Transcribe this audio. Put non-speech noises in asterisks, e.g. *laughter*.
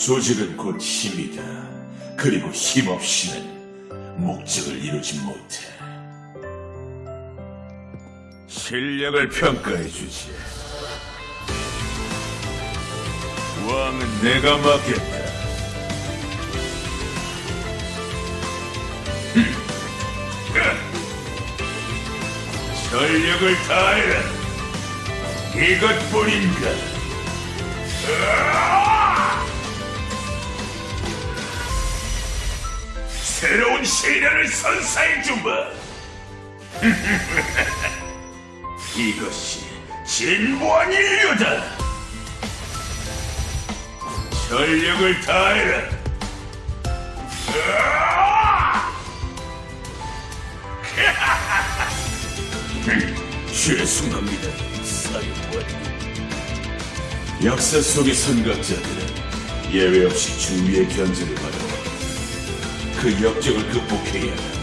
조직은 곧 힘이다. 그리고 힘 없이는 목적을 이루지 못해. 실력을 평가해주지. 왕은 내가 맡겠다. 전력을 다해라. 이것뿐인가? 새로운 시련을 선사해주마. *laughs* 이것이 진보한 인류다. 전력을 다해라. *laughs* 죄송합니다, 사령관. 역사 속의 선각자들은 예외 없이 주위의 견제를 받아왔다. 그 역적을 극복해야 수